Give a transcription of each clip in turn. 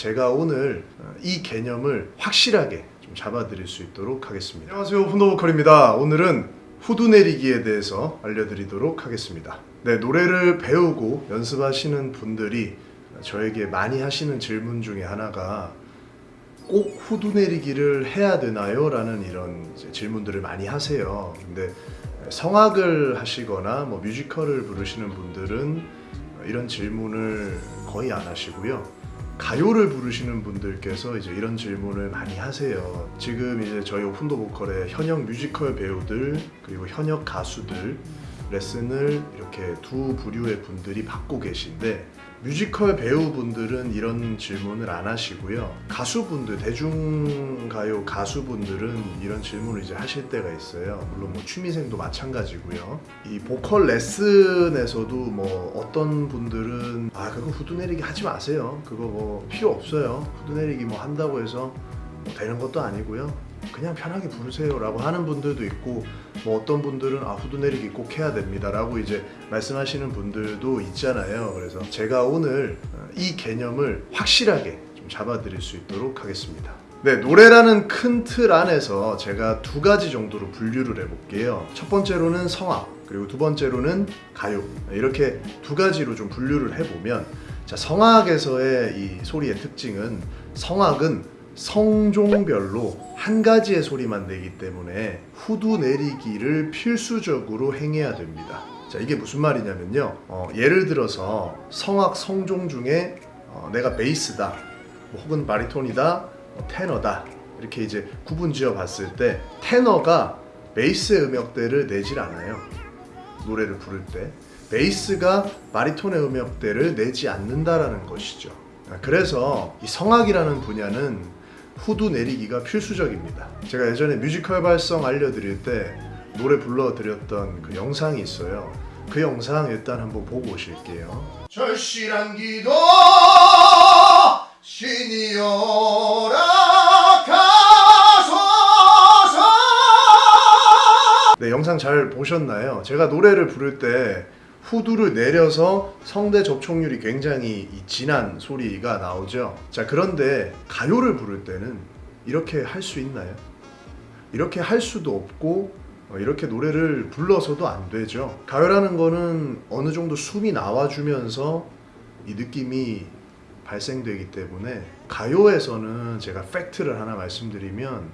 제가 오늘 어, 이 개념을 확실하게 좀 잡아드릴 수 있도록 하겠습니다. 안녕하세요 훈도보컬입니다. 오늘은 후두 내리기에 대해서 알려드리도록 하겠습니다. 네, 노래를 배우고 연습하시는 분들이 저에게 많이 하시는 질문 중에 하나가 꼭 후두 내리기를 해야 되나요? 라는 이런 질문들을 많이 하세요. 근데 성악을 하시거나 뭐 뮤지컬을 부르시는 분들은 이런 질문을 거의 안 하시고요. 가요를 부르시는 분들께서 이제 이런 질문을 많이 하세요. 지금 이제 저희 오픈 더 보컬의 현역 뮤지컬 배우들 그리고 현역 가수들 레슨을 이렇게 두 부류의 분들이 받고 계신데 뮤지컬 배우분들은 이런 질문을 안 하시고요. 가수분들, 대중가요 가수분들은 이런 질문을 이제 하실 때가 있어요. 물론 뭐 취미생도 마찬가지고요. 이 보컬 레슨에서도 뭐 어떤 분들은 아 그거 후두 내리기 하지 마세요. 그거 뭐 필요 없어요. 후두 내리기 뭐 한다고 해서 뭐 되는 것도 아니고요. 그냥 편하게 부르세요 라고 하는 분들도 있고 뭐 어떤 분들은 아 후두 내리기 꼭 해야 됩니다 라고 이제 말씀하시는 분들도 있잖아요. 그래서 제가 오늘 어, 이 개념을 확실하게 좀 잡아 드릴 수 있도록 하겠습니다. 네 노래라는 큰 틀 안에서 제가 두 가지 정도로 분류를 해볼게요. 첫 번째로는 성악 그리고 두 번째로는 가요. 이렇게 두 가지로 좀 분류를 해보면 자 성악에서의 이 소리의 특징은 성악은 성종별로 한 가지의 소리만 내기 때문에 후두 내리기를 필수적으로 행해야 됩니다. 자 이게 무슨 말이냐면요. 어, 예를 들어서 성악 성종 중에 어, 내가 베이스다, 뭐 혹은 바리톤이다, 뭐 테너다 이렇게 이제 구분 지어 봤을 때 테너가 베이스의 음역대를 내질 않아요. 노래를 부를 때 베이스가 바리톤의 음역대를 내지 않는다라는 것이죠. 그래서 이 성악이라는 분야는 후두 내리기가 필수적입니다. 제가 예전에 뮤지컬 발성 알려드릴 때 노래 불러드렸던 그 영상이 있어요. 그 영상 일단 한번 보고 오실게요. 절실한 기도 신이여라 가소서 네 영상 잘 보셨나요? 제가 노래를 부를 때 후두를 내려서 성대 접촉률이 굉장히 진한 소리가 나오죠. 자, 그런데 가요를 부를 때는 이렇게 할 수 있나요? 이렇게 할 수도 없고 어, 이렇게 노래를 불러서도 안 되죠. 가요라는 거는 어느 정도 숨이 나와주면서 이 느낌이 발생되기 때문에 가요에서는 제가 팩트를 하나 말씀드리면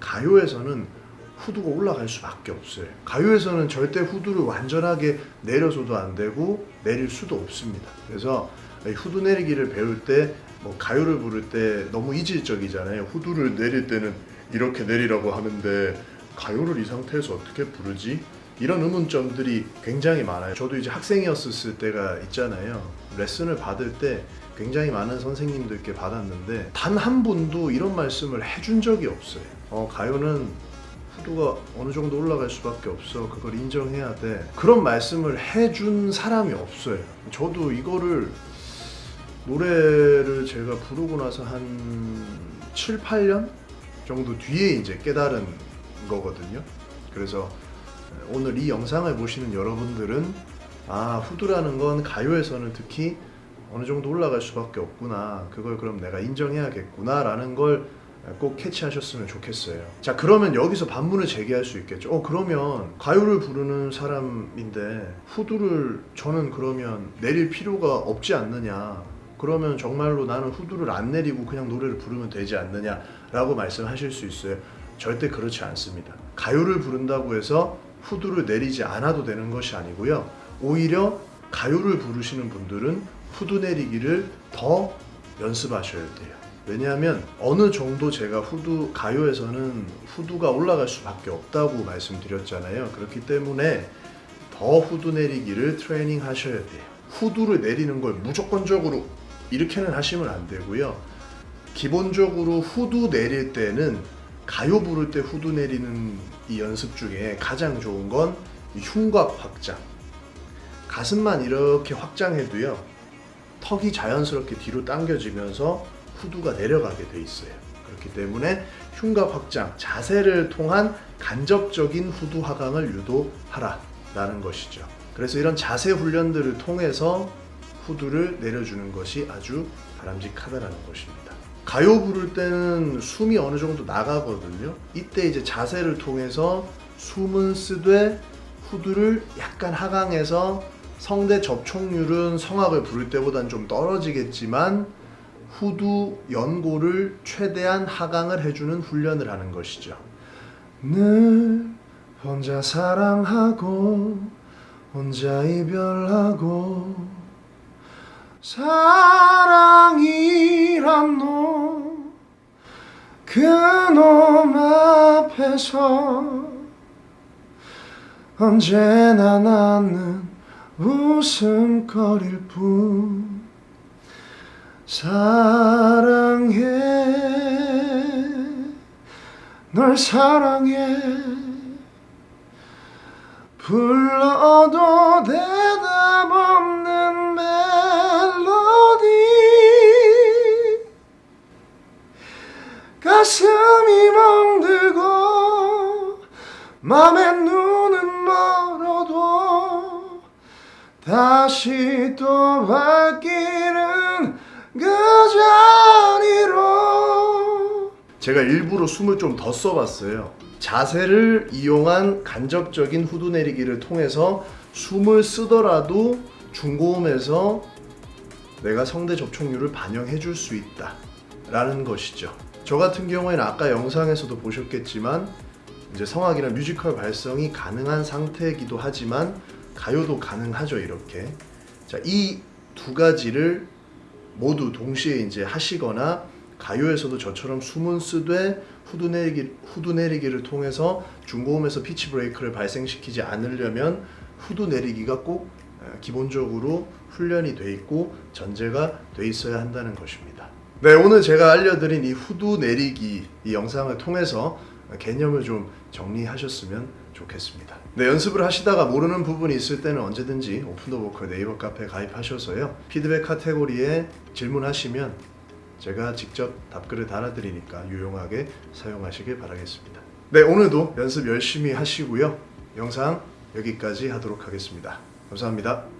가요에서는 후두가 올라갈 수밖에 없어요. 가요에서는 절대 후두를 완전하게 내려서도 안 되고 내릴 수도 없습니다. 그래서 후두 내리기를 배울 때 뭐 가요를 부를 때 너무 이질적이잖아요. 후두를 내릴 때는 이렇게 내리라고 하는데 가요를 이 상태에서 어떻게 부르지? 이런 의문점들이 굉장히 많아요. 저도 이제 학생이었을 때가 있잖아요. 레슨을 받을 때 굉장히 많은 선생님들께 받았는데 단 한 분도 이런 말씀을 해준 적이 없어요. 어, 가요는 후두가 어느 정도 올라갈 수밖에 없어. 그걸 인정해야 돼. 그런 말씀을 해준 사람이 없어요. 저도 이거를 노래를 제가 부르고 나서 한 7, 8년 정도 뒤에 이제 깨달은 거거든요. 그래서 오늘 이 영상을 보시는 여러분들은 아 후두라는 건 가요에서는 특히 어느 정도 올라갈 수밖에 없구나. 그걸 그럼 내가 인정해야겠구나 라는 걸 꼭 캐치하셨으면 좋겠어요. 자 그러면 여기서 반문을 제기할 수 있겠죠. 어 그러면 가요를 부르는 사람인데 후두를 저는 그러면 내릴 필요가 없지 않느냐. 그러면 정말로 나는 후두를 안 내리고 그냥 노래를 부르면 되지 않느냐 라고 말씀하실 수 있어요? 절대 그렇지 않습니다. 가요를 부른다고 해서 후두를 내리지 않아도 되는 것이 아니고요. 오히려 가요를 부르시는 분들은 후두 내리기를 더 연습하셔야 돼요 왜냐하면 어느 정도 제가 후두 가요에서는 후두가 올라갈 수밖에 없다고 말씀드렸잖아요. 그렇기 때문에 더 후두 내리기를 트레이닝 하셔야 돼요. 후두를 내리는 걸 무조건적으로 이렇게는 하시면 안 되고요. 기본적으로 후두 내릴 때는 가요 부를 때 후두 내리는 이 연습 중에 가장 좋은 건 흉곽 확장. 가슴만 이렇게 확장해도요 턱이 자연스럽게 뒤로 당겨지면서 후두가 내려가게 돼 있어요. 그렇기 때문에 흉곽 확장, 자세를 통한 간접적인 후두 하강을 유도하라 라는 것이죠. 그래서 이런 자세 훈련들을 통해서 후두를 내려주는 것이 아주 바람직하다라는 것입니다. 가요 부를 때는 숨이 어느 정도 나가거든요. 이때 이제 자세를 통해서 숨은 쓰되 후두를 약간 하강해서 성대 접촉률은 성악을 부를 때보다는 좀 떨어지겠지만 후두 연고를 최대한 하강을 해주는 훈련을 하는 것이죠. 늘 혼자 사랑하고 혼자 이별하고 사랑이란 놈 그놈 앞에서 언제나 나는 웃음거릴 뿐 사랑해. 널 사랑해. 불러도 대답 없는 멜로디. 가슴이 멍들고 맘에 눈은 멀어도 다시 또 발길은 그 자리로. 제가 일부러 숨을 좀 더 써봤어요. 자세를 이용한 간접적인 후두 내리기를 통해서 숨을 쓰더라도 중고음에서 내가 성대 접촉률을 반영해 줄 수 있다 라는 것이죠. 저 같은 경우에는 아까 영상에서도 보셨겠지만 이제 성악이나 뮤지컬 발성이 가능한 상태이기도 하지만 가요도 가능하죠 이렇게. 자 이 두 가지를 모두 동시에 이제 하시거나 가요에서도 저처럼 숨은 쓰되 후두 내리기 후두 내리기를 통해서 중고음에서 pitch break를 발생시키지 않으려면 후두 내리기가 꼭 어, 기본적으로 훈련이 돼 있고 전제가 돼 있어야 한다는 것입니다. 네, 오늘 제가 알려드린 이 후두 내리기 이 영상을 통해서 개념을 좀 정리하셨으면 좋겠습니다. 네, 연습을 하시다가 모르는 부분이 있을 때는 언제든지 오픈 더 보컬 네이버 카페 가입하셔서요. 피드백 카테고리에 질문하시면 제가 직접 답글을 달아드리니까 유용하게 사용하시길 바라겠습니다. 네, 오늘도 연습 열심히 하시고요. 영상 여기까지 하도록 하겠습니다. 감사합니다.